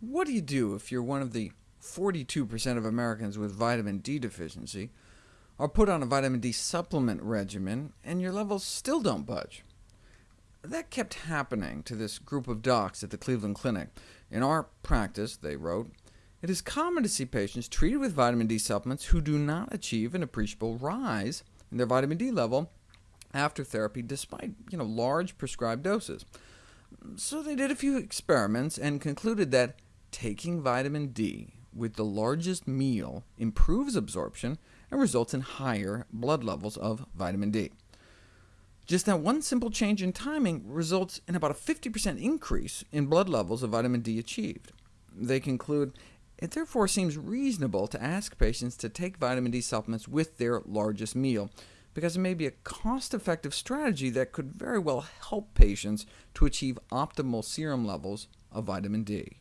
What do you do if you're one of the 42% of Americans with vitamin D deficiency, are put on a vitamin D supplement regimen, and your levels still don't budge? That kept happening to this group of docs at the Cleveland Clinic. In our practice, they wrote, it is common to see patients treated with vitamin D supplements who do not achieve an appreciable rise in their vitamin D level after therapy, despite you know, large prescribed doses. So they did a few experiments and concluded that taking vitamin D with the largest meal improves absorption and results in higher blood levels of vitamin D. Just that one simple change in timing results in about a 50% increase in blood levels of vitamin D achieved. They conclude, it therefore seems reasonable to ask patients to take vitamin D supplements with their largest meal, because it may be a cost-effective strategy that could very well help patients to achieve optimal serum levels of vitamin D.